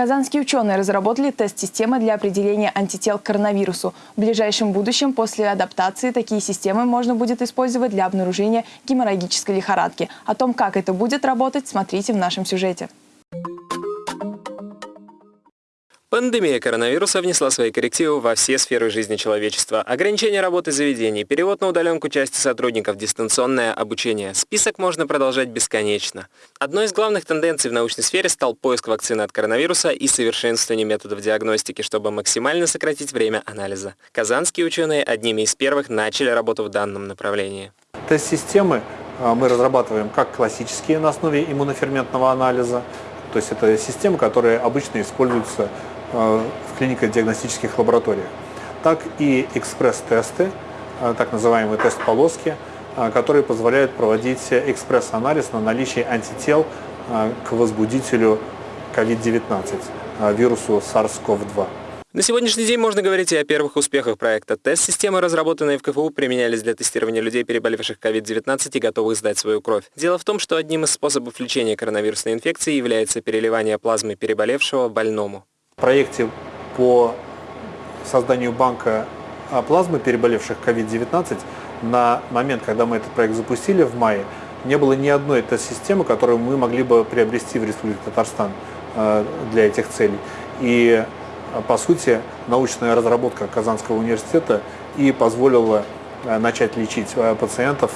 Казанские ученые разработали тест-системы для определения антител к коронавирусу. В ближайшем будущем после адаптации такие системы можно будет использовать для обнаружения геморрагической лихорадки. О том, как это будет работать, смотрите в нашем сюжете. Пандемия коронавируса внесла свои коррективы во все сферы жизни человечества. Ограничение работы заведений, перевод на удаленку части сотрудников, дистанционное обучение. Список можно продолжать бесконечно. Одной из главных тенденций в научной сфере стал поиск вакцины от коронавируса и совершенствование методов диагностики, чтобы максимально сократить время анализа. Казанские ученые одними из первых начали работу в данном направлении. Тест-системы а, мы разрабатываем как классические на основе иммуноферментного анализа, то есть это системы, которые обычно используются в клинико-диагностических лабораториях, так и экспресс-тесты, э, так называемые тест-полоски, э, которые позволяют проводить экспресс-анализ на наличие антител к возбудителю COVID-19, вирусу SARS-CoV-2. На сегодняшний день можно говорить и о первых успехах проекта. Тест-системы, разработанные в КФУ, применялись для тестирования людей, переболевших COVID-19 и готовых сдать свою кровь. Дело в том, что одним из способов лечения коронавирусной инфекции является переливание плазмы переболевшего больному проекте по созданию банка а, плазмы переболевших COVID-19 на момент, когда мы этот проект запустили в мае, не было ни одной тест-системы, которую мы могли бы приобрести в Республике Татарстан а, для этих целей. И, а, по сути, научная разработка Казанского университета и позволила начать лечить пациентов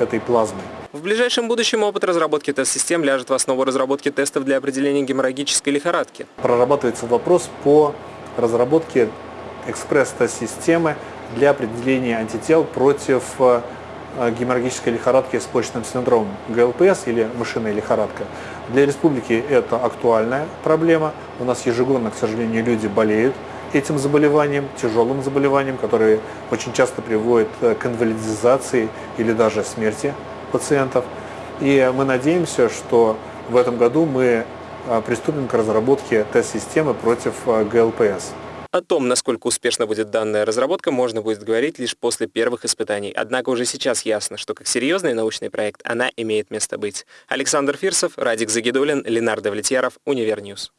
этой плазмой. В ближайшем будущем опыт разработки тест-систем ляжет в основу разработки тестов для определения геморрагической лихорадки. Прорабатывается вопрос по разработке экспресс-тест-системы для определения антител против э, геморрагической лихорадки с почечным синдромом, ГЛПС или мышиная лихорадка. Для республики это актуальная проблема. У нас ежегодно, к сожалению, люди болеют этим заболеванием, тяжелым заболеванием, которое очень часто приводит к инвалидизации или даже смерти пациентов. И мы надеемся, что в этом году мы а, приступим к разработке тест-системы против а, ГЛПС. О том, насколько успешно будет данная разработка, можно будет говорить лишь после первых испытаний. Однако уже сейчас ясно, что как серьезный научный проект она имеет место быть. Александр Фирсов, Радик Загидулин, Ленар Давлетьяров, Univer News.